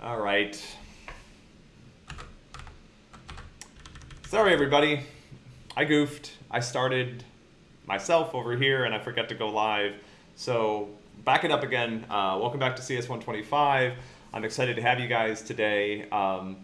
All right. Sorry, everybody. I goofed. I started myself over here and I forgot to go live. So back it up again. Uh, welcome back to CS125. I'm excited to have you guys today. Um,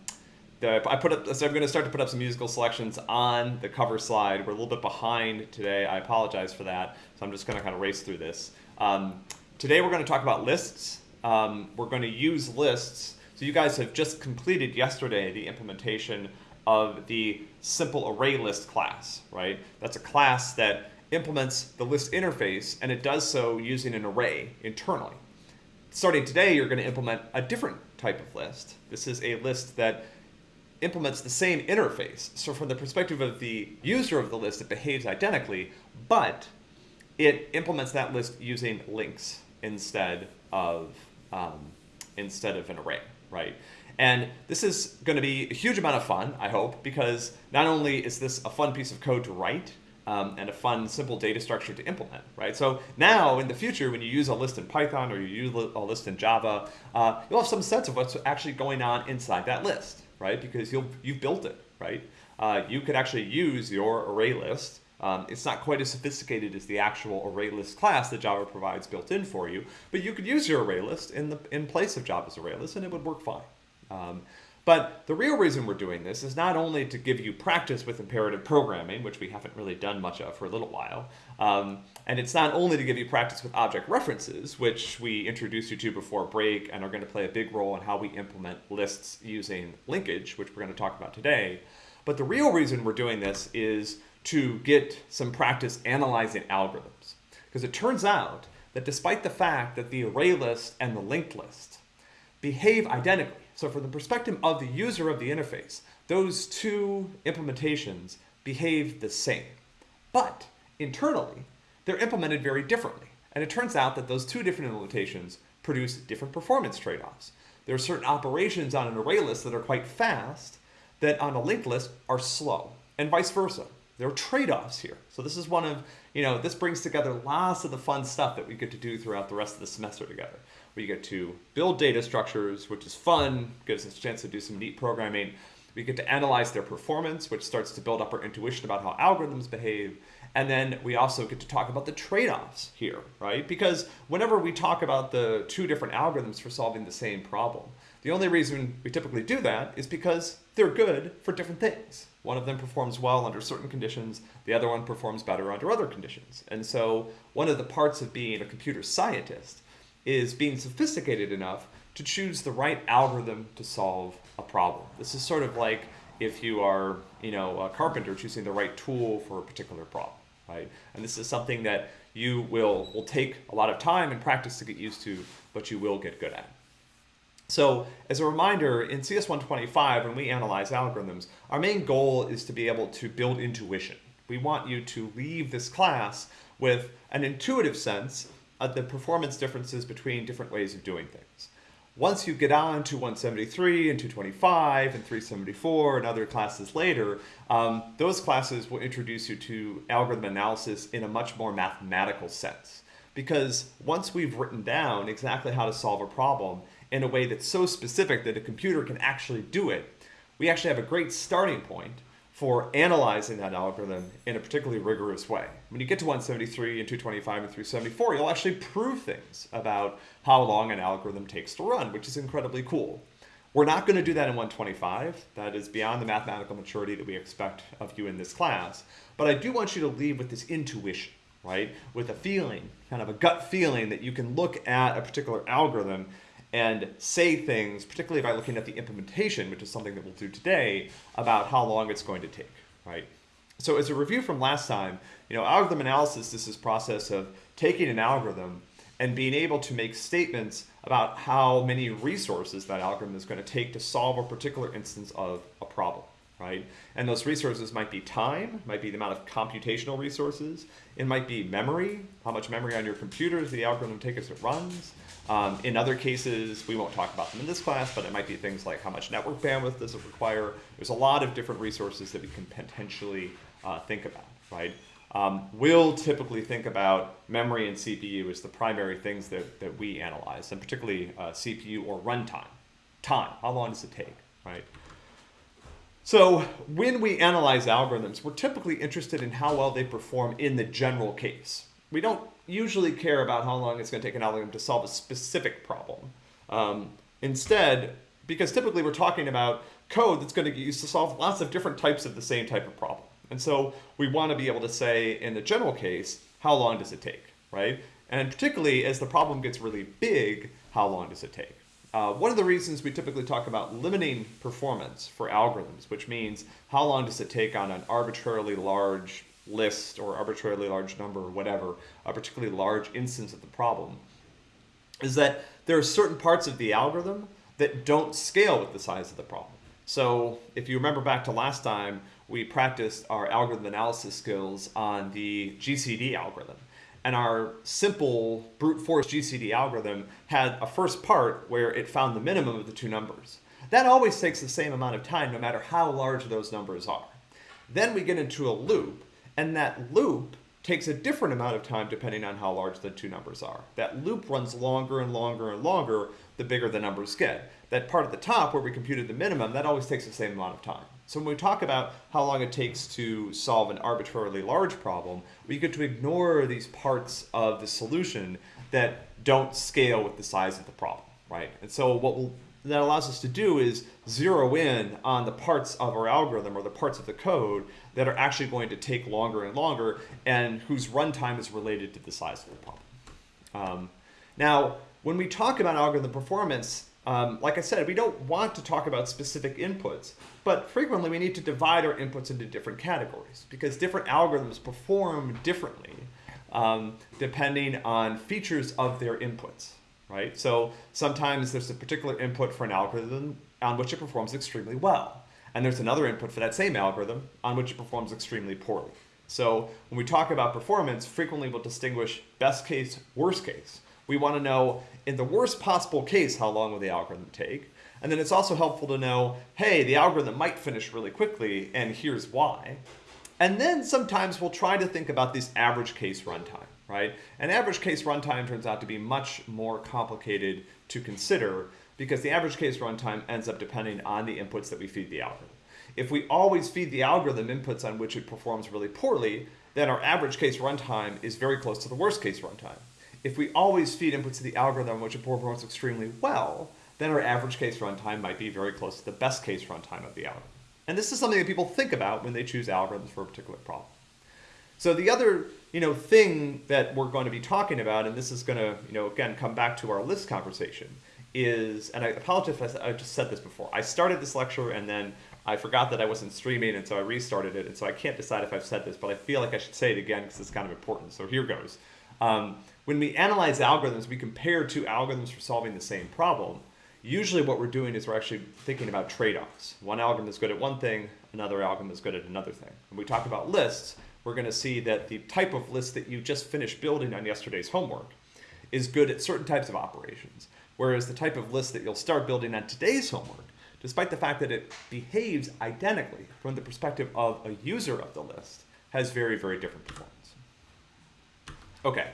the, I put up, so I'm going to start to put up some musical selections on the cover slide. We're a little bit behind today. I apologize for that. So I'm just going to kind of race through this. Um, today we're going to talk about lists. Um, we're going to use lists. So you guys have just completed yesterday the implementation of the simple array list class, right? That's a class that implements the list interface and it does so using an array internally. Starting today, you're going to implement a different type of list. This is a list that implements the same interface. So from the perspective of the user of the list, it behaves identically, but it implements that list using links instead of um, instead of an array, right? And this is going to be a huge amount of fun, I hope, because not only is this a fun piece of code to write um, and a fun, simple data structure to implement, right? So now in the future, when you use a list in Python or you use a list in Java, uh, you'll have some sense of what's actually going on inside that list, right? Because you'll, you've built it, right? Uh, you could actually use your array list um, it's not quite as sophisticated as the actual ArrayList class that Java provides built in for you, but you could use your ArrayList in, the, in place of Java's ArrayList and it would work fine. Um, but the real reason we're doing this is not only to give you practice with imperative programming, which we haven't really done much of for a little while, um, and it's not only to give you practice with object references, which we introduced you to before break and are going to play a big role in how we implement lists using linkage, which we're going to talk about today, but the real reason we're doing this is to get some practice analyzing algorithms. Because it turns out that despite the fact that the array list and the linked list behave identically, so from the perspective of the user of the interface, those two implementations behave the same. But internally, they're implemented very differently. And it turns out that those two different implementations produce different performance trade-offs. There are certain operations on an array list that are quite fast that on a linked list are slow, and vice versa. There are trade-offs here. So this is one of, you know, this brings together lots of the fun stuff that we get to do throughout the rest of the semester together. We get to build data structures, which is fun, gives us a chance to do some neat programming. We get to analyze their performance, which starts to build up our intuition about how algorithms behave. And then we also get to talk about the trade-offs here, right? Because whenever we talk about the two different algorithms for solving the same problem, the only reason we typically do that is because they're good for different things. One of them performs well under certain conditions, the other one performs better under other conditions. And so one of the parts of being a computer scientist is being sophisticated enough to choose the right algorithm to solve a problem. This is sort of like if you are, you know, a carpenter choosing the right tool for a particular problem, right? And this is something that you will, will take a lot of time and practice to get used to, but you will get good at. So as a reminder, in CS125, when we analyze algorithms, our main goal is to be able to build intuition. We want you to leave this class with an intuitive sense of the performance differences between different ways of doing things. Once you get on to 173 and 225 and 374 and other classes later, um, those classes will introduce you to algorithm analysis in a much more mathematical sense. Because once we've written down exactly how to solve a problem in a way that's so specific that a computer can actually do it, we actually have a great starting point for analyzing that algorithm in a particularly rigorous way. When you get to 173 and 225 and 374, you'll actually prove things about how long an algorithm takes to run, which is incredibly cool. We're not going to do that in 125. That is beyond the mathematical maturity that we expect of you in this class. But I do want you to leave with this intuition, right? With a feeling, kind of a gut feeling that you can look at a particular algorithm and say things, particularly by looking at the implementation, which is something that we'll do today, about how long it's going to take, right? So as a review from last time, you know, algorithm analysis This is this process of taking an algorithm and being able to make statements about how many resources that algorithm is going to take to solve a particular instance of a problem right? And those resources might be time, might be the amount of computational resources. It might be memory, how much memory on your computer does the algorithm take as it runs. Um, in other cases, we won't talk about them in this class, but it might be things like how much network bandwidth does it require. There's a lot of different resources that we can potentially uh, think about, right? Um, we'll typically think about memory and CPU as the primary things that, that we analyze, and particularly uh, CPU or runtime. time. How long does it take, right? So when we analyze algorithms, we're typically interested in how well they perform in the general case. We don't usually care about how long it's going to take an algorithm to solve a specific problem. Um, instead, because typically we're talking about code that's going to get used to solve lots of different types of the same type of problem. And so we want to be able to say in the general case, how long does it take, right? And particularly as the problem gets really big, how long does it take? Uh, one of the reasons we typically talk about limiting performance for algorithms, which means how long does it take on an arbitrarily large list or arbitrarily large number or whatever, a particularly large instance of the problem, is that there are certain parts of the algorithm that don't scale with the size of the problem. So if you remember back to last time, we practiced our algorithm analysis skills on the GCD algorithm. And our simple brute force GCD algorithm had a first part where it found the minimum of the two numbers. That always takes the same amount of time no matter how large those numbers are. Then we get into a loop, and that loop takes a different amount of time depending on how large the two numbers are. That loop runs longer and longer and longer the bigger the numbers get. That part at the top where we computed the minimum, that always takes the same amount of time. So when we talk about how long it takes to solve an arbitrarily large problem, we get to ignore these parts of the solution that don't scale with the size of the problem, right? And so what we'll, that allows us to do is zero in on the parts of our algorithm or the parts of the code that are actually going to take longer and longer and whose runtime is related to the size of the problem. Um, now, when we talk about algorithm performance, um, like I said, we don't want to talk about specific inputs, but frequently we need to divide our inputs into different categories because different algorithms perform differently um, depending on features of their inputs, right? So sometimes there's a particular input for an algorithm on which it performs extremely well. And there's another input for that same algorithm on which it performs extremely poorly. So when we talk about performance, frequently we'll distinguish best case, worst case. We want to know, in the worst possible case, how long will the algorithm take? And then it's also helpful to know, hey, the algorithm might finish really quickly, and here's why. And then sometimes we'll try to think about this average case runtime, right? An average case runtime turns out to be much more complicated to consider because the average case runtime ends up depending on the inputs that we feed the algorithm. If we always feed the algorithm inputs on which it performs really poorly, then our average case runtime is very close to the worst case runtime. If we always feed inputs to the algorithm which it performs extremely well, then our average case runtime might be very close to the best case runtime of the algorithm. And this is something that people think about when they choose algorithms for a particular problem. So the other you know, thing that we're going to be talking about, and this is going to, you know, again, come back to our list conversation, is, and I apologize if I, I just said this before, I started this lecture and then I forgot that I wasn't streaming, and so I restarted it, and so I can't decide if I've said this, but I feel like I should say it again because it's kind of important. So here goes. Um, when we analyze algorithms, we compare two algorithms for solving the same problem. Usually what we're doing is we're actually thinking about trade-offs. One algorithm is good at one thing, another algorithm is good at another thing. When we talk about lists, we're going to see that the type of list that you just finished building on yesterday's homework is good at certain types of operations, whereas the type of list that you'll start building on today's homework, despite the fact that it behaves identically from the perspective of a user of the list, has very, very different performance. Okay,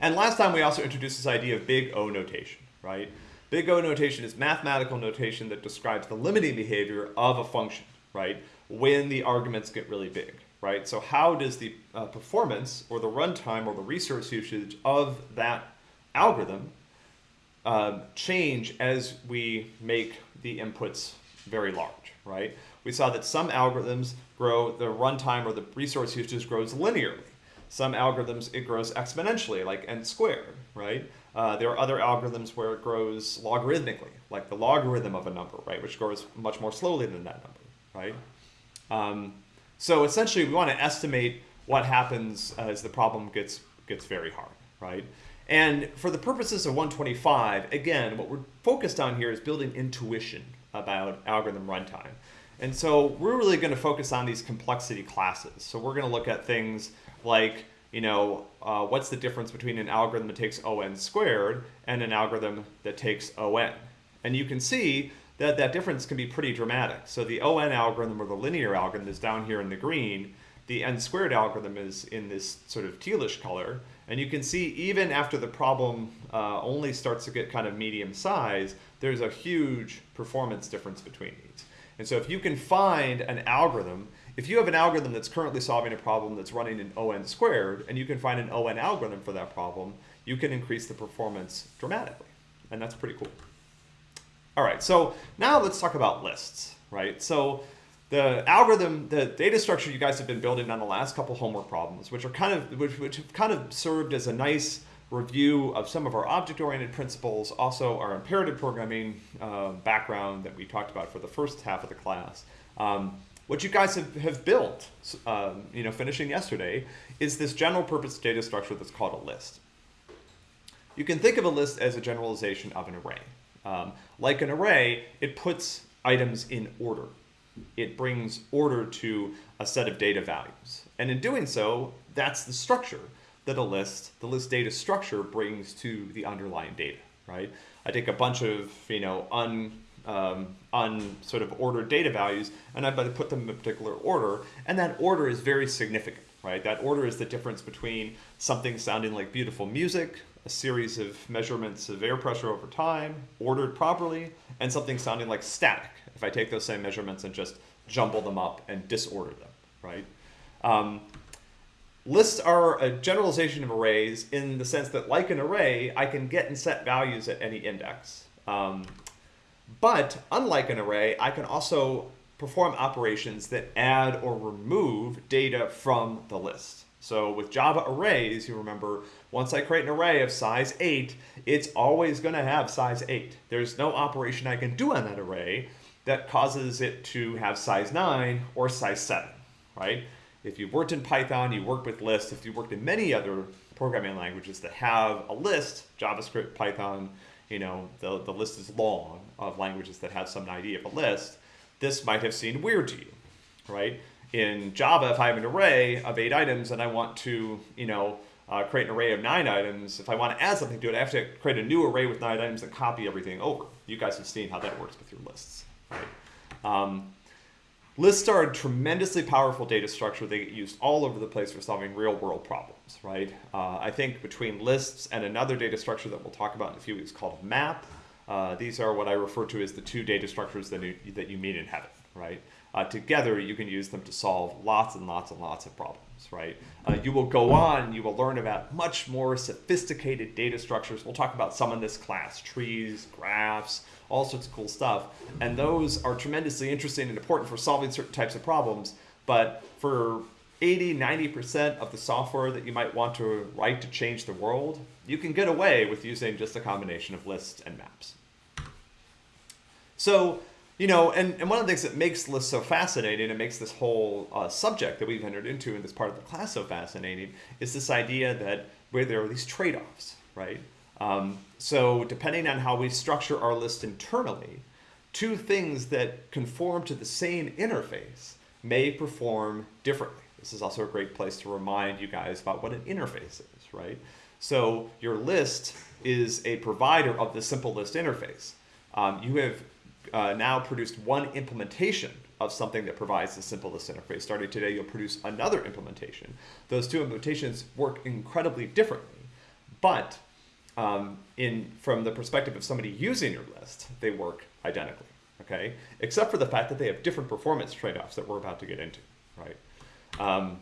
and last time we also introduced this idea of big O notation, right? Big O notation is mathematical notation that describes the limiting behavior of a function, right? When the arguments get really big, right? So how does the uh, performance or the runtime or the resource usage of that algorithm uh, change as we make the inputs very large, right? We saw that some algorithms grow, the runtime or the resource usage grows linearly, some algorithms, it grows exponentially, like n squared, right? Uh, there are other algorithms where it grows logarithmically, like the logarithm of a number, right, which grows much more slowly than that number, right? Um, so essentially, we want to estimate what happens as the problem gets gets very hard, right? And for the purposes of 125, again, what we're focused on here is building intuition about algorithm runtime. And so we're really going to focus on these complexity classes. So we're going to look at things like, you know, uh, what's the difference between an algorithm that takes on squared and an algorithm that takes on? And you can see that that difference can be pretty dramatic. So the on algorithm or the linear algorithm is down here in the green. The n squared algorithm is in this sort of tealish color. And you can see even after the problem uh, only starts to get kind of medium size, there's a huge performance difference between these. And so if you can find an algorithm, if you have an algorithm that's currently solving a problem that's running in ON squared, and you can find an ON algorithm for that problem, you can increase the performance dramatically. And that's pretty cool. All right, so now let's talk about lists, right? So the algorithm, the data structure you guys have been building on the last couple homework problems, which are kind of, which, which have kind of served as a nice review of some of our object-oriented principles, also our imperative programming uh, background that we talked about for the first half of the class. Um, what you guys have, have built, um, you know, finishing yesterday, is this general purpose data structure that's called a list. You can think of a list as a generalization of an array. Um, like an array, it puts items in order. It brings order to a set of data values. And in doing so, that's the structure that a list, the list data structure brings to the underlying data, right? I take a bunch of, you know, un, um, un sort of ordered data values and I put them in a particular order. And that order is very significant, right? That order is the difference between something sounding like beautiful music a series of measurements of air pressure over time, ordered properly, and something sounding like static, if I take those same measurements and just jumble them up and disorder them, right? Um, lists are a generalization of arrays in the sense that like an array, I can get and set values at any index. Um, but unlike an array, I can also perform operations that add or remove data from the list. So with Java arrays, you remember, once I create an array of size 8, it's always going to have size 8. There's no operation I can do on that array that causes it to have size 9 or size 7, right? If you've worked in Python, you worked with lists. If you've worked in many other programming languages that have a list, JavaScript, Python, you know, the, the list is long of languages that have some idea of a list, this might have seemed weird to you, right? in Java, if I have an array of eight items and I want to, you know, uh, create an array of nine items, if I want to add something to it, I have to create a new array with nine items and copy everything over. You guys have seen how that works with your lists, right? Um, lists are a tremendously powerful data structure. They get used all over the place for solving real world problems, right? Uh, I think between lists and another data structure that we'll talk about in a few weeks called map, uh, these are what I refer to as the two data structures that you, that you meet in heaven, right? uh, together you can use them to solve lots and lots and lots of problems, right? Uh, you will go on, you will learn about much more sophisticated data structures. We'll talk about some in this class, trees, graphs, all sorts of cool stuff. And those are tremendously interesting and important for solving certain types of problems. But for 80, 90% of the software that you might want to write to change the world, you can get away with using just a combination of lists and maps. So you know, and, and one of the things that makes lists so fascinating and makes this whole uh, subject that we've entered into in this part of the class so fascinating is this idea that where there are these trade-offs, right? Um, so depending on how we structure our list internally, two things that conform to the same interface may perform differently. This is also a great place to remind you guys about what an interface is, right? So your list is a provider of the simple list interface. Um, you have uh, now produced one implementation of something that provides the simple list interface. Starting today, you'll produce another implementation. Those two implementations work incredibly differently, but um, in from the perspective of somebody using your list, they work identically, okay? Except for the fact that they have different performance trade-offs that we're about to get into, right? Um,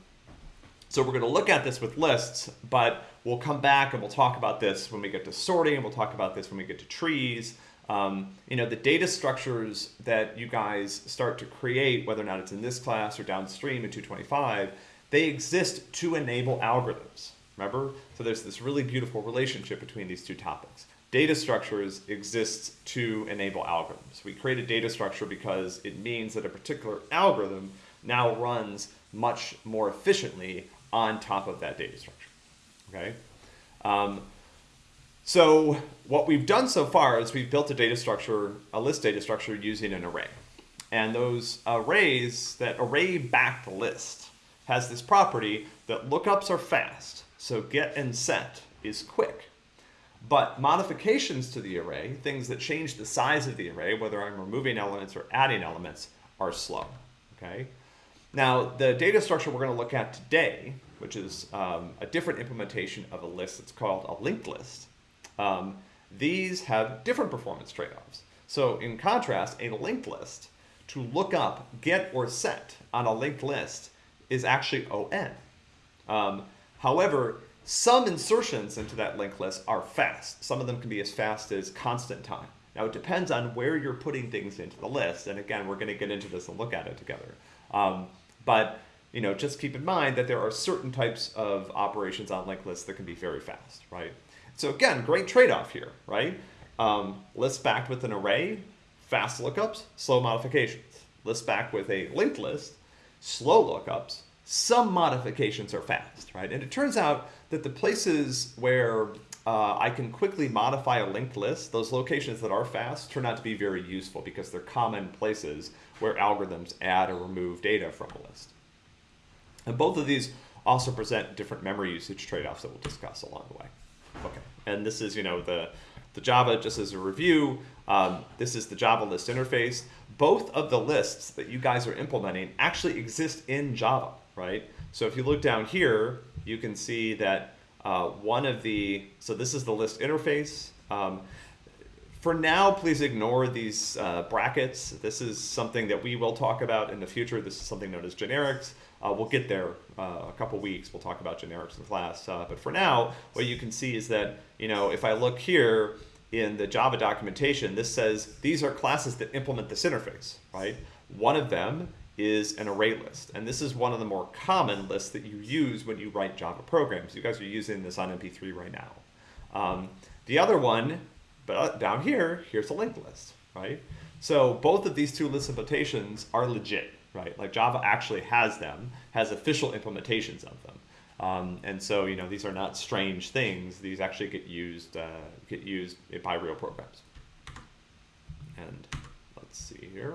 so we're going to look at this with lists, but we'll come back and we'll talk about this when we get to sorting, and we'll talk about this when we get to trees, um, you know, the data structures that you guys start to create, whether or not it's in this class or downstream in 225, they exist to enable algorithms. Remember? So there's this really beautiful relationship between these two topics. Data structures exist to enable algorithms. We create a data structure because it means that a particular algorithm now runs much more efficiently on top of that data structure. Okay? Um, so what we've done so far is we've built a data structure, a list data structure using an array. And those arrays, that array backed list has this property that lookups are fast. So get and set is quick. But modifications to the array, things that change the size of the array, whether I'm removing elements or adding elements, are slow. Okay. Now, the data structure we're going to look at today which is um, a different implementation of a list that's called a linked list, um, these have different performance trade-offs. So in contrast, a linked list, to look up get or set on a linked list is actually ON. Um, however, some insertions into that linked list are fast. Some of them can be as fast as constant time. Now it depends on where you're putting things into the list. And again, we're gonna get into this and look at it together. Um, but you know, just keep in mind that there are certain types of operations on linked lists that can be very fast, right? So again, great trade-off here, right? Um, list backed with an array, fast lookups, slow modifications. List backed with a linked list, slow lookups, some modifications are fast, right? And it turns out that the places where uh, I can quickly modify a linked list, those locations that are fast turn out to be very useful because they're common places where algorithms add or remove data from a list. And both of these also present different memory usage trade-offs that we'll discuss along the way. Okay, and this is, you know, the, the Java, just as a review, um, this is the Java list interface. Both of the lists that you guys are implementing actually exist in Java, right? So if you look down here, you can see that uh, one of the, so this is the list interface. Um, for now, please ignore these uh, brackets. This is something that we will talk about in the future. This is something known as generics. Uh, we'll get there uh, a couple weeks. We'll talk about generics in class. Uh, but for now, what you can see is that, you know, if I look here in the Java documentation, this says these are classes that implement this interface, right? One of them is an array list. And this is one of the more common lists that you use when you write Java programs. You guys are using this on MP3 right now. Um, the other one, but uh, down here, here's a linked list, right? So both of these two list implementations are legit, right? Like Java actually has them, has official implementations of them. Um, and so, you know, these are not strange things. These actually get used, uh, get used by real programs. And let's see here.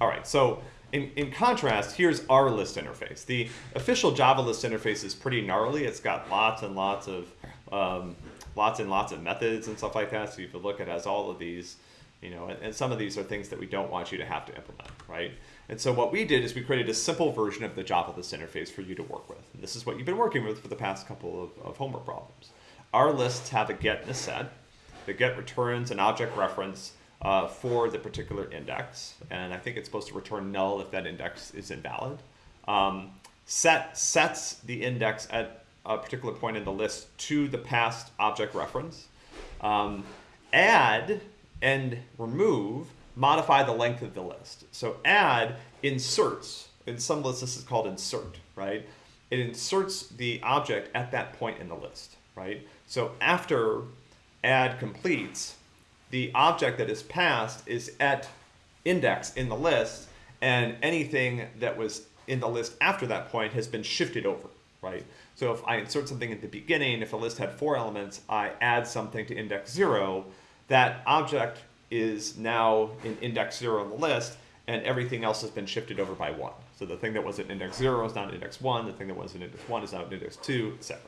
All right, so in, in contrast, here's our list interface. The official Java list interface is pretty gnarly. It's got lots and lots of um, lots and lots of methods and stuff like that. So you could look, it has all of these, you know, and, and some of these are things that we don't want you to have to implement, right? And so what we did is we created a simple version of the Java list interface for you to work with. And this is what you've been working with for the past couple of, of homework problems. Our lists have a get and a set. The get returns an object reference uh, for the particular index. And I think it's supposed to return null if that index is invalid. Um, set sets the index at a particular point in the list to the passed object reference. Um, add and remove modify the length of the list. So add inserts. In some lists, this is called insert, right? It inserts the object at that point in the list, right? So after add completes, the object that is passed is at index in the list, and anything that was in the list after that point has been shifted over, right? So if I insert something at the beginning, if a list had four elements, I add something to index zero, that object is now in index zero on the list, and everything else has been shifted over by one. So the thing that was at index zero is now at index one, the thing that was at index one is now at index two, etc.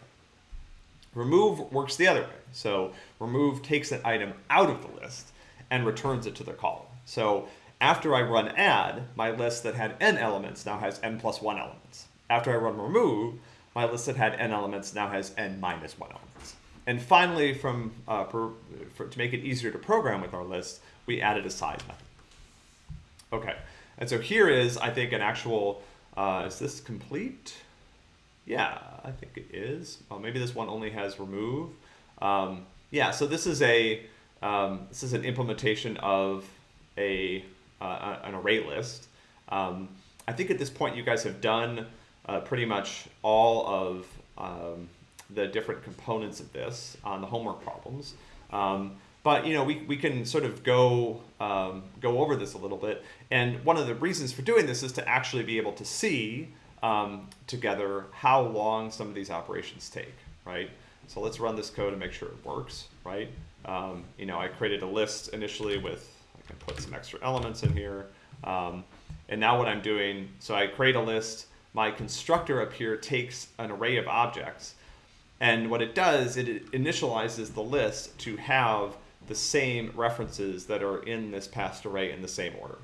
Remove works the other way. So remove takes an item out of the list and returns it to the column. So after I run add, my list that had n elements now has n plus 1 elements. After I run remove, my list that had n elements now has n minus 1 elements. And finally, from uh, for, to make it easier to program with our list, we added a size method. Okay, and so here is, I think, an actual, uh, is this complete? Yeah, I think it is. Oh, maybe this one only has remove. Um, yeah, so this is a um, this is an implementation of a uh, an array list. Um, I think at this point you guys have done uh, pretty much all of um, the different components of this on the homework problems. Um, but you know we, we can sort of go um, go over this a little bit. And one of the reasons for doing this is to actually be able to see um, together how long some of these operations take, right? So let's run this code and make sure it works, right? Um, you know, I created a list initially with, I can put some extra elements in here. Um, and now what I'm doing, so I create a list, my constructor up here takes an array of objects. And what it does, it initializes the list to have the same references that are in this passed array in the same order.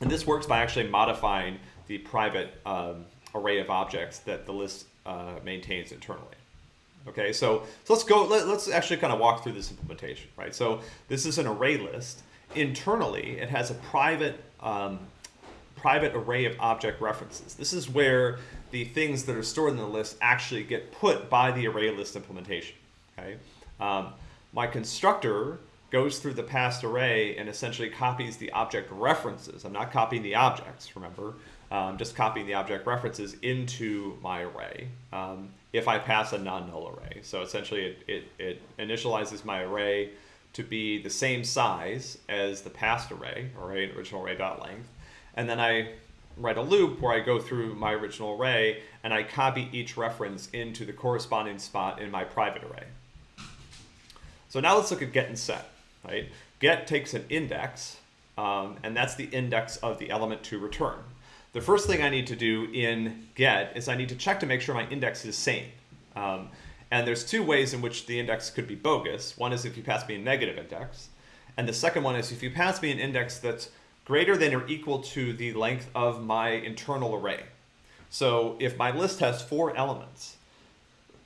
And this works by actually modifying the private um, array of objects that the list uh, maintains internally. Okay, so, so let's go, let, us actually kind of walk through this implementation, right? So this is an array list. Internally, it has a private, um, private array of object references. This is where the things that are stored in the list actually get put by the array list implementation, okay? Um, my constructor goes through the passed array and essentially copies the object references. I'm not copying the objects, remember? Um, just copying the object references into my array um, if I pass a non-null array. So essentially it, it, it, initializes my array to be the same size as the passed array, array original array dot length. And then I write a loop where I go through my original array and I copy each reference into the corresponding spot in my private array. So now let's look at get and set, right? Get takes an index, um, and that's the index of the element to return. The first thing I need to do in get is I need to check to make sure my index is sane. Um, and there's two ways in which the index could be bogus. One is if you pass me a negative index. And the second one is if you pass me an index that's greater than or equal to the length of my internal array. So if my list has four elements,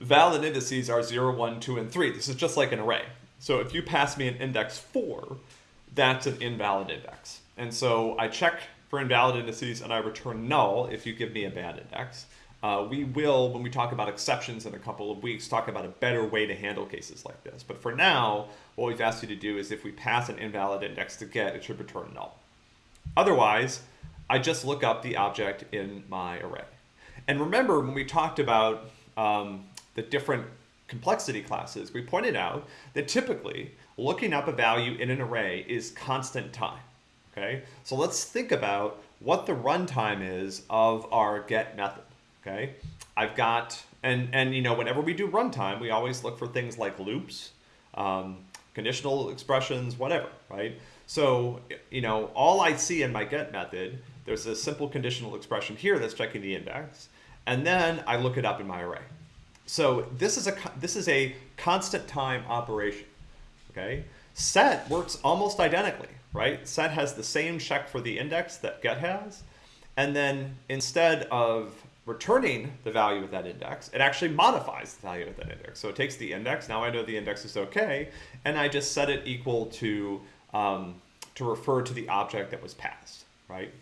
valid indices are 0, 1, 2, and 3. This is just like an array. So if you pass me an index 4, that's an invalid index. And so I check for invalid indices and I return null if you give me a bad index. Uh, we will, when we talk about exceptions in a couple of weeks, talk about a better way to handle cases like this. But for now, what we've asked you to do is if we pass an invalid index to get, it should return null. Otherwise, I just look up the object in my array. And remember when we talked about um, the different complexity classes, we pointed out that typically looking up a value in an array is constant time. Okay, so let's think about what the runtime is of our get method. Okay, I've got, and, and you know, whenever we do runtime, we always look for things like loops, um, conditional expressions, whatever, right? So, you know, all I see in my get method, there's a simple conditional expression here that's checking the index, and then I look it up in my array. So this is a this is a constant time operation. Okay, set works almost identically, right? Set has the same check for the index that get has, and then instead of returning the value of that index, it actually modifies the value of that index. So it takes the index, now I know the index is okay, and I just set it equal to, um, to refer to the object that was passed, right?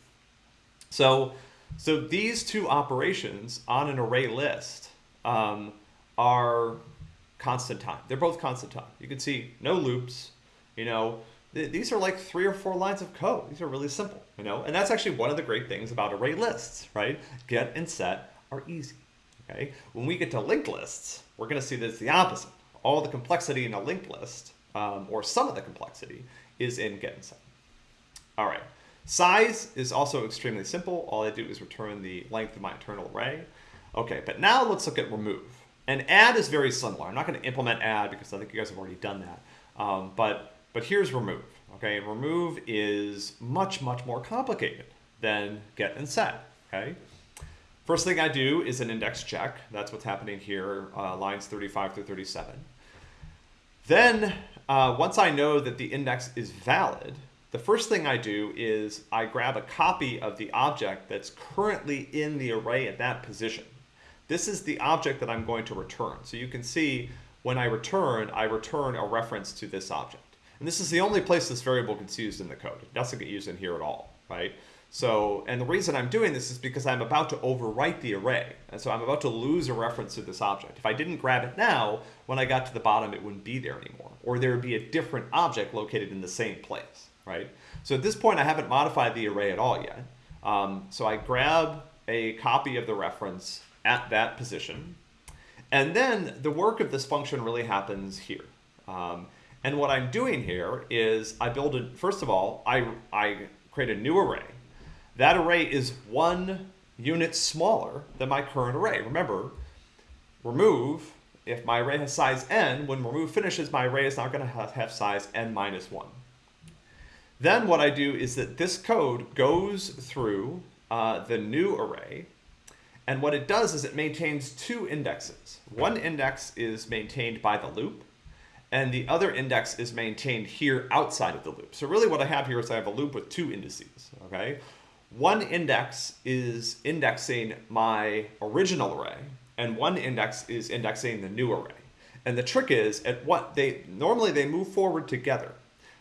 So, so these two operations on an array list um, are constant time. They're both constant time. You can see no loops, you know, th these are like three or four lines of code. These are really simple, you know, and that's actually one of the great things about array lists, right? Get and set are easy, okay? When we get to linked lists, we're gonna see that it's the opposite. All the complexity in a linked list, um, or some of the complexity, is in get and set. All right, size is also extremely simple. All I do is return the length of my internal array. Okay, but now let's look at remove. And add is very similar. I'm not going to implement add because I think you guys have already done that. Um, but, but here's remove. Okay, and remove is much, much more complicated than get and set. Okay, First thing I do is an index check. That's what's happening here, uh, lines 35 through 37. Then, uh, once I know that the index is valid, the first thing I do is I grab a copy of the object that's currently in the array at that position. This is the object that I'm going to return. So you can see when I return, I return a reference to this object. And this is the only place this variable gets used in the code. It doesn't get used in here at all, right? So, and the reason I'm doing this is because I'm about to overwrite the array. And so I'm about to lose a reference to this object. If I didn't grab it now, when I got to the bottom, it wouldn't be there anymore. Or there would be a different object located in the same place, right? So at this point, I haven't modified the array at all yet. Um, so I grab a copy of the reference at that position. And then the work of this function really happens here. Um, and what I'm doing here is I build a, first of all, I, I create a new array. That array is one unit smaller than my current array. Remember, remove, if my array has size n, when remove finishes, my array is not going to have, size n minus 1. Then what I do is that this code goes through uh, the new array and what it does is it maintains two indexes. One index is maintained by the loop, and the other index is maintained here outside of the loop. So really what I have here is I have a loop with two indices, okay? One index is indexing my original array, and one index is indexing the new array. And the trick is at what they normally they move forward together,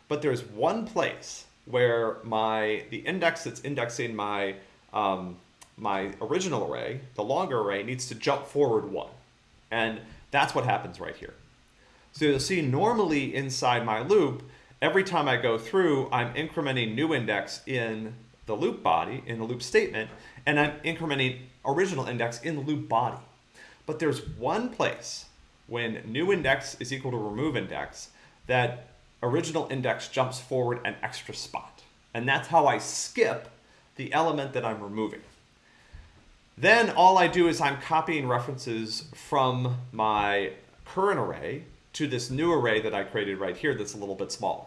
but there's one place where my the index that's indexing my um, my original array, the longer array, needs to jump forward one. And that's what happens right here. So you'll see normally inside my loop, every time I go through, I'm incrementing new index in the loop body, in the loop statement, and I'm incrementing original index in the loop body. But there's one place when new index is equal to remove index that original index jumps forward an extra spot. And that's how I skip the element that I'm removing. Then all I do is I'm copying references from my current array to this new array that I created right here that's a little bit smaller.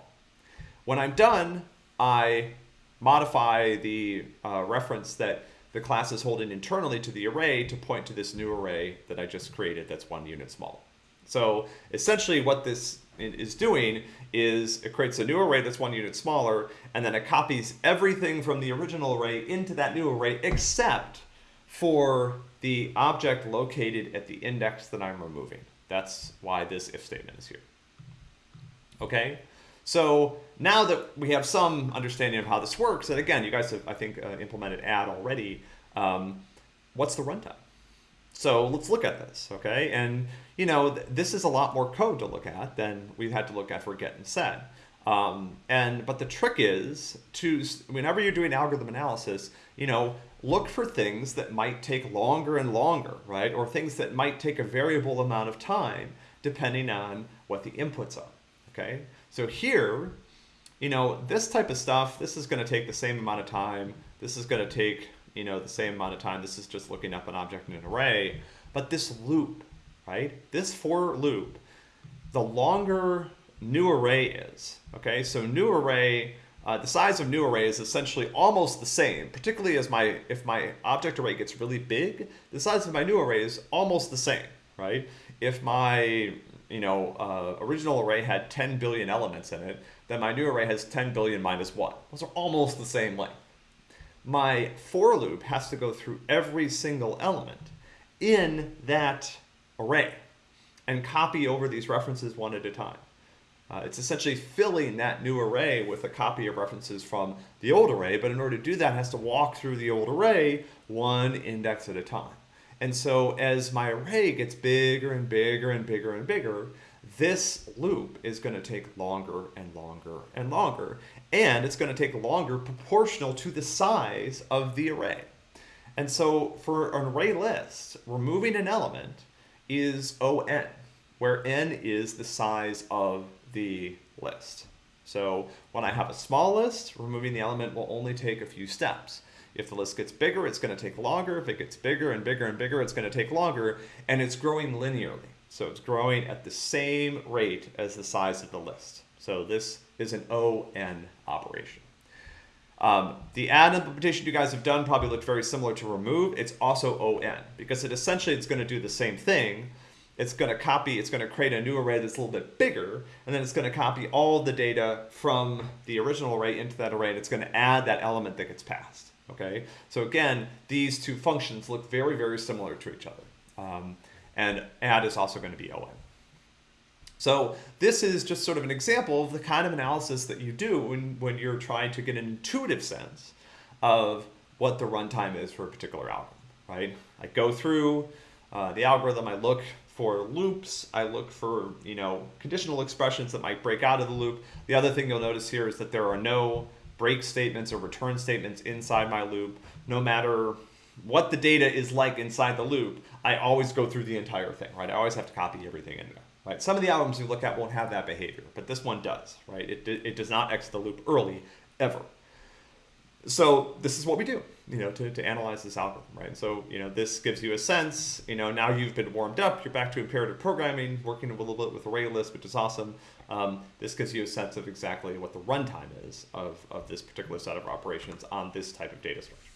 When I'm done, I modify the uh, reference that the class is holding internally to the array to point to this new array that I just created that's one unit smaller. So essentially what this is doing is it creates a new array that's one unit smaller, and then it copies everything from the original array into that new array except for the object located at the index that I'm removing. That's why this if statement is here. Okay, so now that we have some understanding of how this works, and again, you guys have, I think, uh, implemented add already, um, what's the runtime? So let's look at this, okay? And, you know, th this is a lot more code to look at than we've had to look at for get and set. Um, and But the trick is to, whenever you're doing algorithm analysis, you know, look for things that might take longer and longer, right? Or things that might take a variable amount of time depending on what the inputs are, okay? So here, you know, this type of stuff, this is gonna take the same amount of time. This is gonna take, you know, the same amount of time. This is just looking up an object in an array. But this loop, right? This for loop, the longer new array is, okay? So new array, uh, the size of new array is essentially almost the same, particularly as my if my object array gets really big, the size of my new array is almost the same, right? If my you know uh, original array had 10 billion elements in it, then my new array has 10 billion minus 1. Those are almost the same length. My for loop has to go through every single element in that array and copy over these references one at a time. Uh, it's essentially filling that new array with a copy of references from the old array, but in order to do that, it has to walk through the old array one index at a time. And so as my array gets bigger and bigger and bigger and bigger, this loop is going to take longer and longer and longer. And it's going to take longer proportional to the size of the array. And so for an array list, removing an element is ON, where n is the size of the list. So when I have a small list, removing the element will only take a few steps. If the list gets bigger, it's going to take longer. If it gets bigger and bigger and bigger, it's going to take longer. And it's growing linearly. So it's growing at the same rate as the size of the list. So this is an ON operation. Um, the add implementation you guys have done probably looked very similar to remove. It's also ON because it essentially it's going to do the same thing, it's going to copy, it's going to create a new array that's a little bit bigger, and then it's going to copy all the data from the original array into that array, and it's going to add that element that gets passed. Okay, so again, these two functions look very, very similar to each other. Um, and add is also going to be ON. So this is just sort of an example of the kind of analysis that you do when, when you're trying to get an intuitive sense of what the runtime is for a particular algorithm, right? I go through uh, the algorithm, I look for loops. I look for, you know, conditional expressions that might break out of the loop. The other thing you'll notice here is that there are no break statements or return statements inside my loop. No matter what the data is like inside the loop, I always go through the entire thing, right? I always have to copy everything in there, right? Some of the albums you look at won't have that behavior, but this one does, right? It, it does not exit the loop early, ever. So this is what we do you know, to, to analyze this algorithm, right? So, you know, this gives you a sense, you know, now you've been warmed up, you're back to imperative programming, working a little bit with array list, which is awesome. Um, this gives you a sense of exactly what the runtime is of, of this particular set of operations on this type of data structure,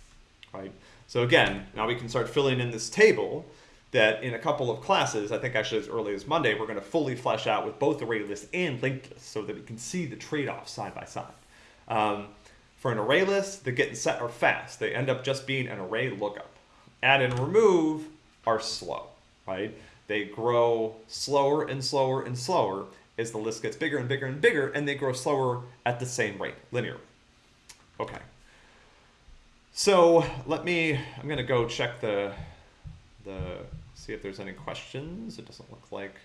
right? So again, now we can start filling in this table that in a couple of classes, I think actually as early as Monday, we're going to fully flesh out with both array list and linked list so that we can see the trade-offs side by side. Um, for an array list, the get and set are fast. They end up just being an array lookup. Add and remove are slow, right? They grow slower and slower and slower as the list gets bigger and bigger and bigger, and they grow slower at the same rate, linearly. Okay. So let me, I'm gonna go check the, the, see if there's any questions. It doesn't look like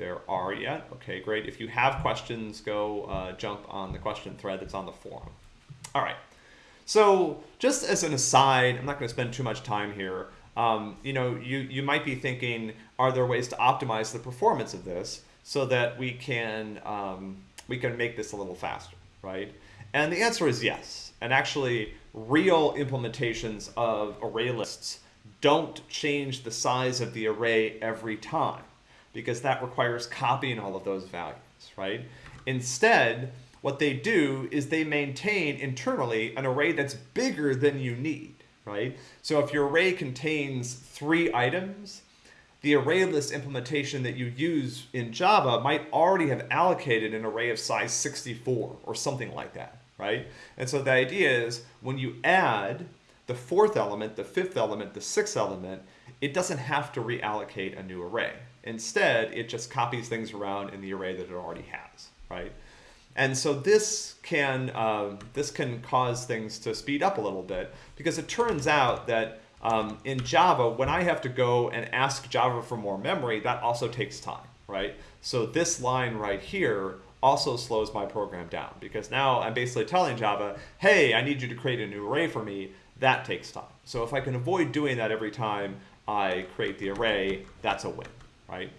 there are yet. Okay, great. If you have questions, go uh, jump on the question thread that's on the forum. All right. So just as an aside, I'm not going to spend too much time here. Um, you know, you, you might be thinking, are there ways to optimize the performance of this so that we can, um, we can make this a little faster, right? And the answer is yes. And actually, real implementations of array lists don't change the size of the array every time because that requires copying all of those values, right? Instead, what they do is they maintain internally an array that's bigger than you need, right? So if your array contains three items, the array list implementation that you use in Java might already have allocated an array of size 64 or something like that, right? And so the idea is when you add the fourth element, the fifth element, the sixth element, it doesn't have to reallocate a new array. Instead, it just copies things around in the array that it already has, right? And so this can, uh, this can cause things to speed up a little bit because it turns out that um, in Java, when I have to go and ask Java for more memory, that also takes time, right? So this line right here also slows my program down because now I'm basically telling Java, hey, I need you to create a new array for me. That takes time. So if I can avoid doing that every time I create the array, that's a win right?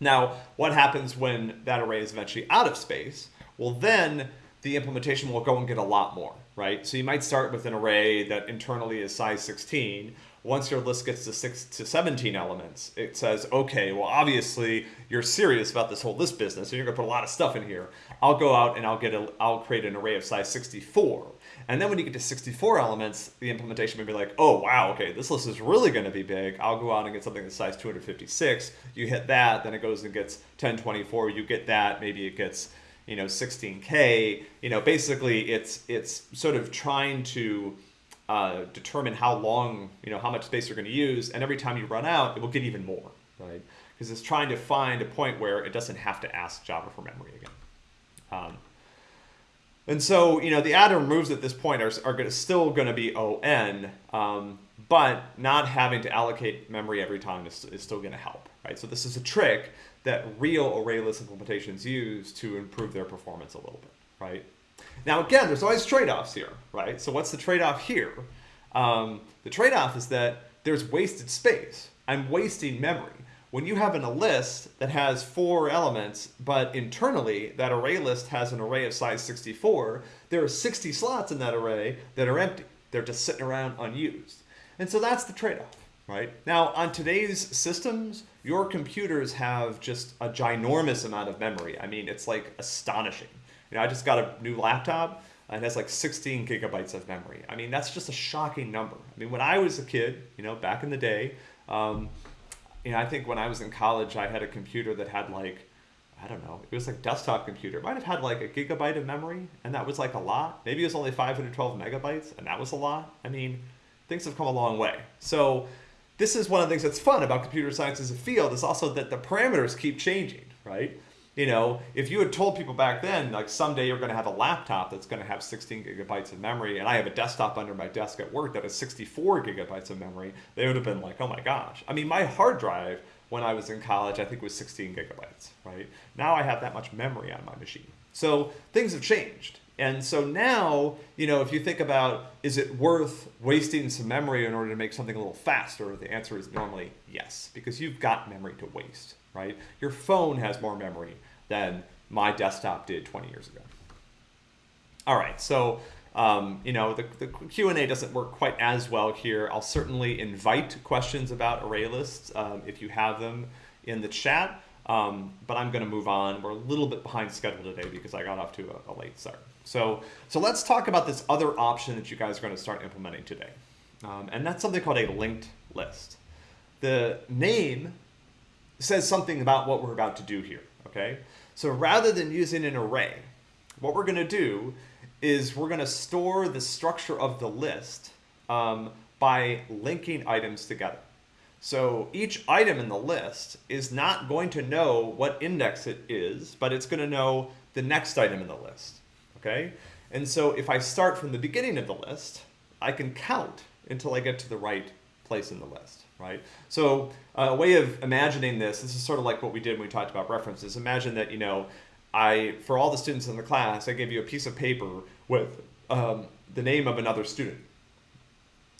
Now, what happens when that array is eventually out of space? Well, then the implementation will go and get a lot more, right? So you might start with an array that internally is size 16. Once your list gets to six to 17 elements, it says, okay, well, obviously you're serious about this whole list business, and you're gonna put a lot of stuff in here. I'll go out and I'll get a, I'll create an array of size 64. And then when you get to 64 elements, the implementation may be like, oh, wow, okay, this list is really going to be big. I'll go out and get something that's size 256. You hit that, then it goes and gets 1024. You get that, maybe it gets, you know, 16K. You know, basically it's, it's sort of trying to uh, determine how long, you know, how much space you're going to use. And every time you run out, it will get even more, right? Because it's trying to find a point where it doesn't have to ask Java for memory again. Um, and so, you know, the and removes at this point are, are gonna, still going to be on, um, but not having to allocate memory every time is, is still going to help, right? So this is a trick that real array list implementations use to improve their performance a little bit, right? Now, again, there's always trade-offs here, right? So what's the trade-off here? Um, the trade-off is that there's wasted space. I'm wasting memory when you have in a list that has four elements, but internally that array list has an array of size 64, there are 60 slots in that array that are empty. They're just sitting around unused. And so that's the trade-off, right? Now, on today's systems, your computers have just a ginormous amount of memory. I mean, it's like astonishing. You know, I just got a new laptop and it has like 16 gigabytes of memory. I mean, that's just a shocking number. I mean, when I was a kid, you know, back in the day, um, you know, I think when I was in college, I had a computer that had like, I don't know, it was like desktop computer. It might have had like a gigabyte of memory, and that was like a lot. Maybe it was only 512 megabytes, and that was a lot. I mean, things have come a long way. So this is one of the things that's fun about computer science as a field is also that the parameters keep changing, right? You know, if you had told people back then, like someday you're going to have a laptop that's going to have 16 gigabytes of memory, and I have a desktop under my desk at work that has 64 gigabytes of memory, they would have been like, oh my gosh. I mean, my hard drive when I was in college, I think was 16 gigabytes, right? Now I have that much memory on my machine. So things have changed. And so now, you know, if you think about, is it worth wasting some memory in order to make something a little faster? The answer is normally yes, because you've got memory to waste, right? Your phone has more memory than my desktop did 20 years ago. All right, so um, you know the, the Q&A doesn't work quite as well here. I'll certainly invite questions about array lists um, if you have them in the chat, um, but I'm going to move on. We're a little bit behind schedule today because I got off to a, a late start. So, so let's talk about this other option that you guys are going to start implementing today, um, and that's something called a linked list. the name says something about what we're about to do here, okay? So rather than using an array, what we're gonna do is we're gonna store the structure of the list um, by linking items together. So each item in the list is not going to know what index it is, but it's gonna know the next item in the list, okay? And so if I start from the beginning of the list, I can count until I get to the right place in the list, right? So uh, a way of imagining this, this is sort of like what we did when we talked about references. Imagine that, you know, I, for all the students in the class, I gave you a piece of paper with um, the name of another student.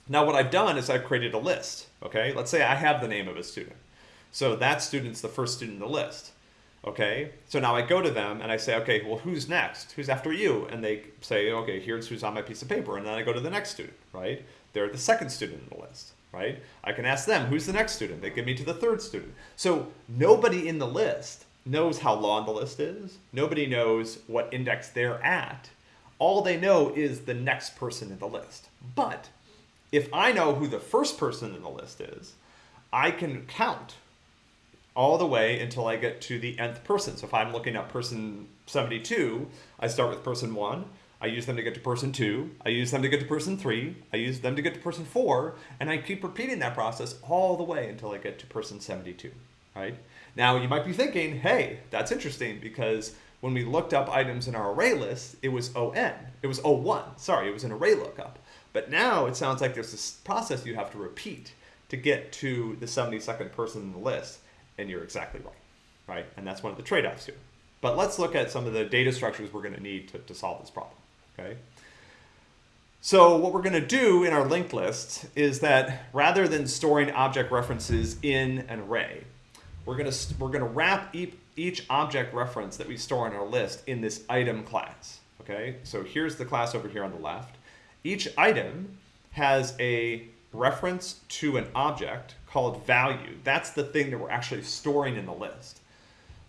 Now what I've done is I've created a list, okay? Let's say I have the name of a student. So that student's the first student in the list, okay? So now I go to them and I say, okay, well, who's next? Who's after you? And they say, okay, here's who's on my piece of paper. And then I go to the next student, right? They're the second student in the list right? I can ask them, who's the next student? They give me to the third student. So nobody in the list knows how long the list is. Nobody knows what index they're at. All they know is the next person in the list. But if I know who the first person in the list is, I can count all the way until I get to the nth person. So if I'm looking at person 72, I start with person 1, I use them to get to person two, I use them to get to person three, I use them to get to person four, and I keep repeating that process all the way until I get to person 72, right? Now you might be thinking, hey, that's interesting because when we looked up items in our array list, it was ON, it was O1, sorry, it was an array lookup. But now it sounds like there's this process you have to repeat to get to the 72nd person in the list, and you're exactly right, right? And that's one of the trade-offs here. But let's look at some of the data structures we're gonna need to, to solve this problem okay? So what we're going to do in our linked list is that rather than storing object references in an array, we're going to, we're going to wrap each object reference that we store in our list in this item class, okay? So here's the class over here on the left. Each item has a reference to an object called value. That's the thing that we're actually storing in the list.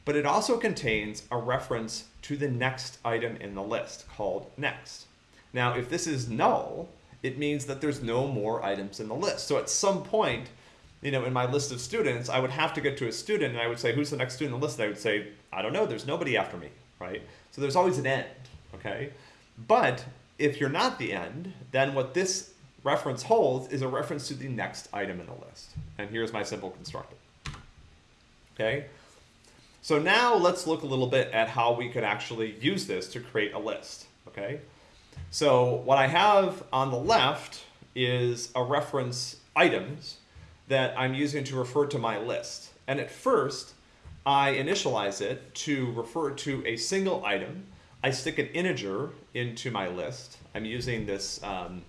But it also contains a reference to the next item in the list called next. Now, if this is null, it means that there's no more items in the list. So at some point, you know, in my list of students, I would have to get to a student and I would say, who's the next student in the list? And I would say, I don't know, there's nobody after me, right? So there's always an end, okay? But if you're not the end, then what this reference holds is a reference to the next item in the list. And here's my simple constructor, okay? So now let's look a little bit at how we could actually use this to create a list, okay? So what I have on the left is a reference items that I'm using to refer to my list. And at first, I initialize it to refer to a single item. I stick an integer into my list. I'm using this um,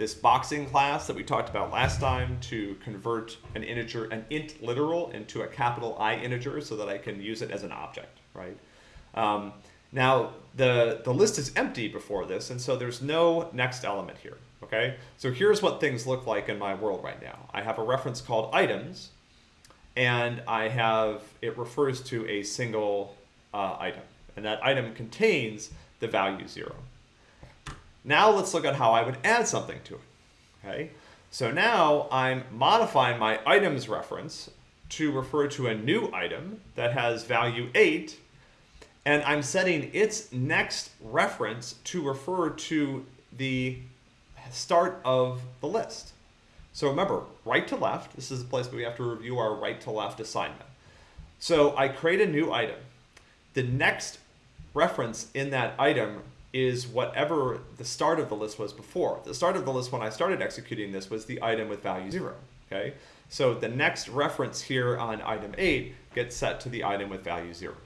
this boxing class that we talked about last time to convert an integer, an int literal into a capital I integer so that I can use it as an object, right? Um, now, the, the list is empty before this, and so there's no next element here, okay? So here's what things look like in my world right now. I have a reference called items, and I have, it refers to a single uh, item, and that item contains the value zero. Now let's look at how I would add something to it. Okay, so now I'm modifying my items reference to refer to a new item that has value 8, and I'm setting its next reference to refer to the start of the list. So remember, right to left, this is the place where we have to review our right to left assignment. So I create a new item. The next reference in that item is whatever the start of the list was before. The start of the list when I started executing this was the item with value zero, okay? So the next reference here on item eight gets set to the item with value zero.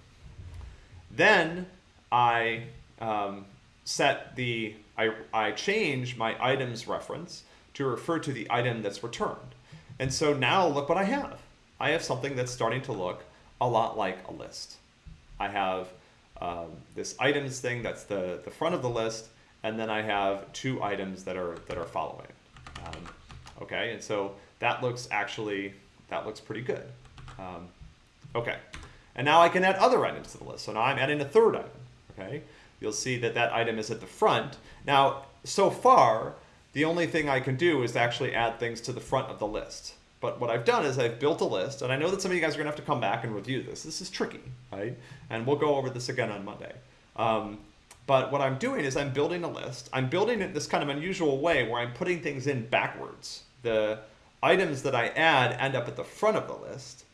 Then I um, set the, I, I change my items reference to refer to the item that's returned. And so now look what I have. I have something that's starting to look a lot like a list. I have um, this items thing that's the, the front of the list, and then I have two items that are that are following. Um, okay, and so that looks actually that looks pretty good. Um, okay, and now I can add other items to the list. So now I'm adding a third item. Okay, you'll see that that item is at the front. Now, so far, the only thing I can do is actually add things to the front of the list. But what I've done is I've built a list, and I know that some of you guys are going to have to come back and review this. This is tricky, right? And we'll go over this again on Monday. Um, but what I'm doing is I'm building a list. I'm building it this kind of unusual way where I'm putting things in backwards. The items that I add end up at the front of the list,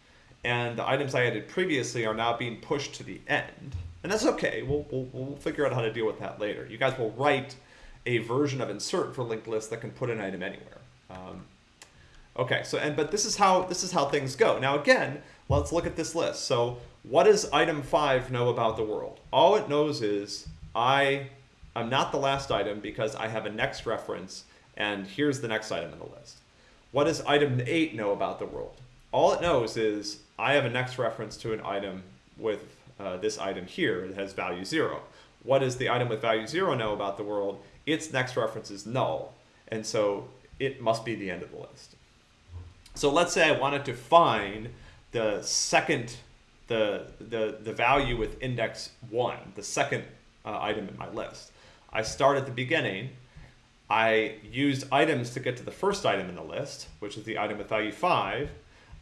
and the items I added previously are now being pushed to the end. And that's okay. We'll, we'll, we'll figure out how to deal with that later. You guys will write a version of insert for linked list that can put an item anywhere. Um, okay, so and but this is how this is how things go. Now again, let's look at this list. So what does item five know about the world? All it knows is I am not the last item because I have a next reference, and here's the next item in the list. What does item eight know about the world? All it knows is I have a next reference to an item with uh, this item here that has value zero. What does the item with value zero know about the world? Its next reference is null, and so it must be the end of the list. So let's say I wanted to find the second, the, the, the value with index one, the second uh, item in my list. I start at the beginning, I used items to get to the first item in the list, which is the item with value 5.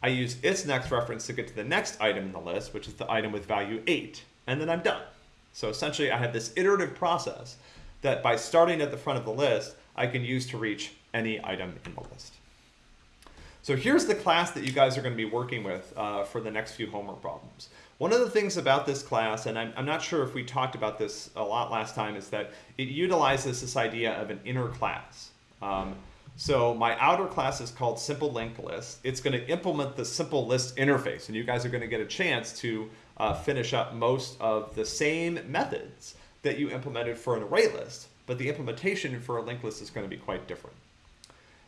I use its next reference to get to the next item in the list, which is the item with value 8. And then I'm done. So essentially, I have this iterative process that by starting at the front of the list, I can use to reach any item in the list. So here's the class that you guys are going to be working with uh, for the next few homework problems. One of the things about this class, and I'm, I'm, not sure if we talked about this a lot last time, is that it utilizes this idea of an inner class. Um, so my outer class is called simple linked list. It's going to implement the simple list interface, and you guys are going to get a chance to uh, finish up most of the same methods that you implemented for an array list, but the implementation for a linked list is going to be quite different.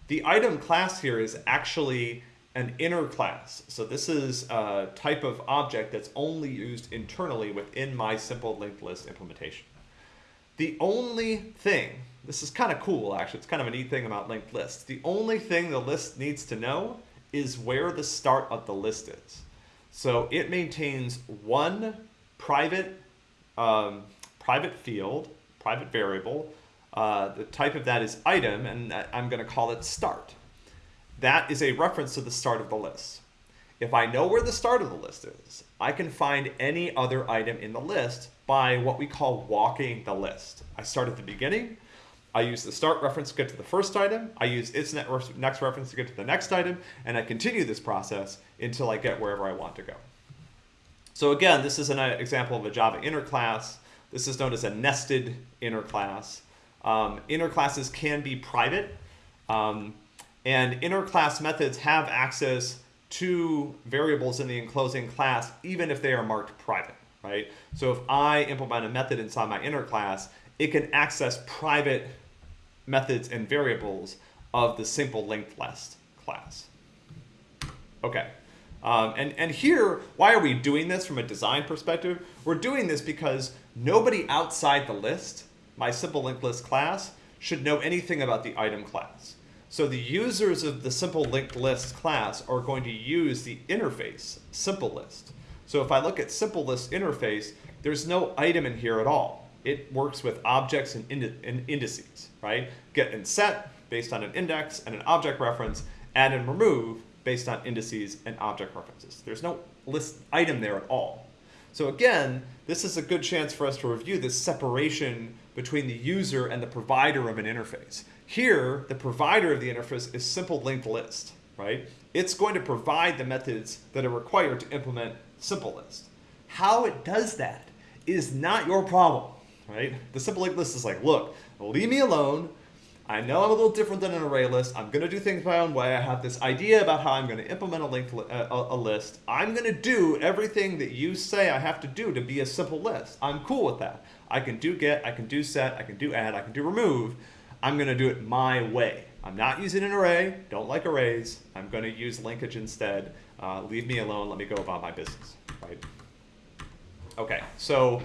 The item class here is actually an inner class. So this is a type of object that's only used internally within my simple linked list implementation. The only thing, this is kind of cool actually, it's kind of a neat thing about linked lists. The only thing the list needs to know is where the start of the list is. So it maintains one private, um, private field, private variable. Uh, the type of that is item, and I'm going to call it start that is a reference to the start of the list. If I know where the start of the list is, I can find any other item in the list by what we call walking the list. I start at the beginning, I use the start reference to get to the first item, I use its next reference to get to the next item, and I continue this process until I get wherever I want to go. So again, this is an example of a Java inner class. This is known as a nested inner class. Um, inner classes can be private. Um, and inner class methods have access to variables in the enclosing class, even if they are marked private, right? So if I implement a method inside my inner class, it can access private methods and variables of the simple linked list class. Okay. Um, and, and here, why are we doing this from a design perspective? We're doing this because nobody outside the list, my simple linked list class, should know anything about the item class. So the users of the simple linked list class are going to use the interface simple list. So if I look at simple list interface, there's no item in here at all. It works with objects and, ind and indices, right? Get and set based on an index and an object reference, add and remove based on indices and object references. There's no list item there at all. So again, this is a good chance for us to review this separation between the user and the provider of an interface. Here, the provider of the interface is simple linked list, right? It's going to provide the methods that are required to implement simple list. How it does that is not your problem, right? The simple linked list is like, look, leave me alone. I know I'm a little different than an array list. I'm going to do things my own way. I have this idea about how I'm going to implement a linked li a, a list. I'm going to do everything that you say I have to do to be a simple list. I'm cool with that. I can do get, I can do set, I can do add, I can do remove. I'm going to do it my way. I'm not using an array, don't like arrays. I'm going to use linkage instead. Uh, leave me alone, let me go about my business, right? Okay, so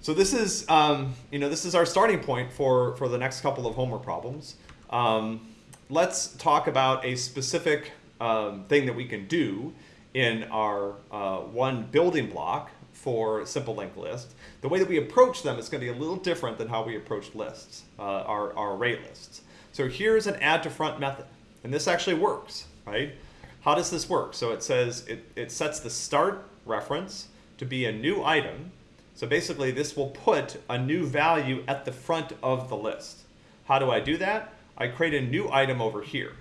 so this is um, you know this is our starting point for for the next couple of homework problems. Um, let's talk about a specific um, thing that we can do in our uh, one building block for simple linked list. The way that we approach them is going to be a little different than how we approach lists, uh, our, our array lists. So here's an add to front method, and this actually works, right? how does this work? So it says it, it sets the start reference to be a new item. So basically this will put a new value at the front of the list. How do I do that? I create a new item over here.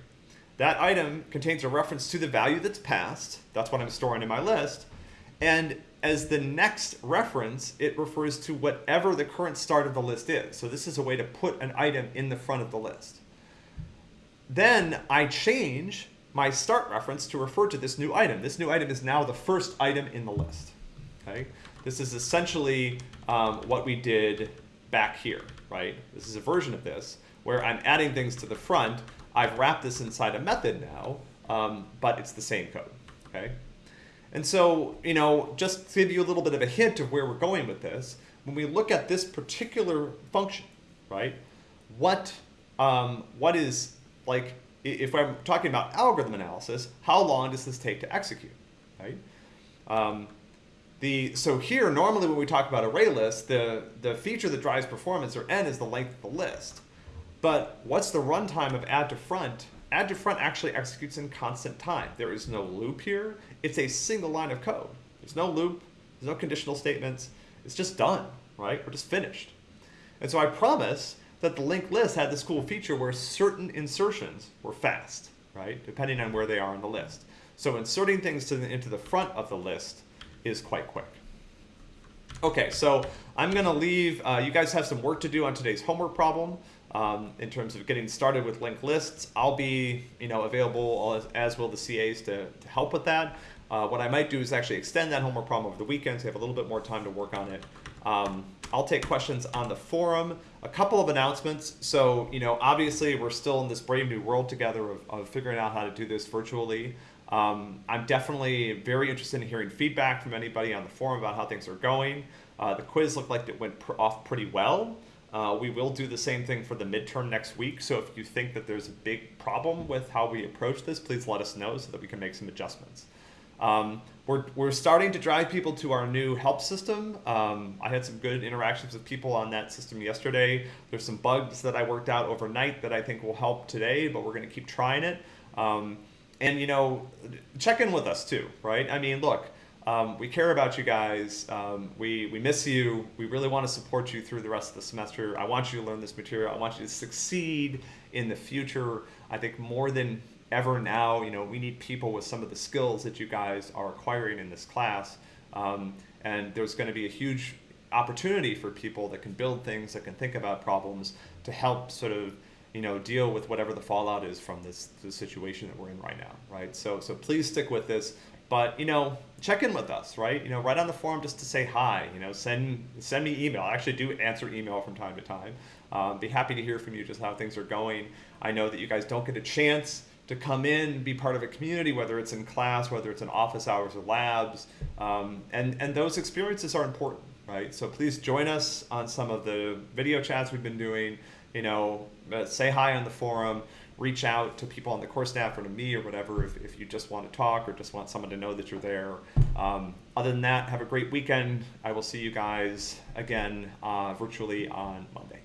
That item contains a reference to the value that's passed. That's what I'm storing in my list. And as the next reference, it refers to whatever the current start of the list is. So this is a way to put an item in the front of the list. Then I change my start reference to refer to this new item. This new item is now the first item in the list. Okay, This is essentially um, what we did back here, right? This is a version of this where I'm adding things to the front. I've wrapped this inside a method now, um, but it's the same code, okay? And so, you know, just to give you a little bit of a hint of where we're going with this, when we look at this particular function, right, what, um, what is, like, if I'm talking about algorithm analysis, how long does this take to execute, right? Um, the, so here, normally when we talk about array lists, the, the feature that drives performance, or n, is the length of the list. But what's the runtime of add to front? Add to front actually executes in constant time. There is no loop here. It's a single line of code. There's no loop, there's no conditional statements. It's just done, right? We're just finished. And so I promise that the linked list had this cool feature where certain insertions were fast, right? Depending on where they are in the list. So inserting things the, into the front of the list is quite quick. Okay, so I'm gonna leave, uh, you guys have some work to do on today's homework problem um, in terms of getting started with linked lists. I'll be you know, available as, as will the CAs to, to help with that. Uh, what I might do is actually extend that homework problem over the weekend so you have a little bit more time to work on it. Um, I'll take questions on the forum. A couple of announcements. So, you know, obviously we're still in this brave new world together of, of figuring out how to do this virtually. Um, I'm definitely very interested in hearing feedback from anybody on the forum about how things are going. Uh, the quiz looked like it went pr off pretty well. Uh, we will do the same thing for the midterm next week. So if you think that there's a big problem with how we approach this, please let us know so that we can make some adjustments. Um, we're, we're starting to drive people to our new help system. Um, I had some good interactions with people on that system yesterday. There's some bugs that I worked out overnight that I think will help today, but we're going to keep trying it. Um, and, you know, check in with us too, right? I mean, look, um, we care about you guys. Um, we, we miss you. We really want to support you through the rest of the semester. I want you to learn this material. I want you to succeed in the future. I think more than ever now, you know, we need people with some of the skills that you guys are acquiring in this class. Um, and there's going to be a huge opportunity for people that can build things, that can think about problems to help sort of, you know, deal with whatever the fallout is from this, situation that we're in right now, right? So, so please stick with this. But, you know, check in with us, right? You know, write on the forum just to say hi, you know, send, send me email. I actually do answer email from time to time. Um, be happy to hear from you just how things are going. I know that you guys don't get a chance to come in, be part of a community, whether it's in class, whether it's in office hours or labs, um, and, and those experiences are important, right? So please join us on some of the video chats we've been doing, you know, say hi on the forum, reach out to people on the course staff or to me or whatever if, if you just want to talk or just want someone to know that you're there. Um, other than that, have a great weekend. I will see you guys again uh, virtually on Monday.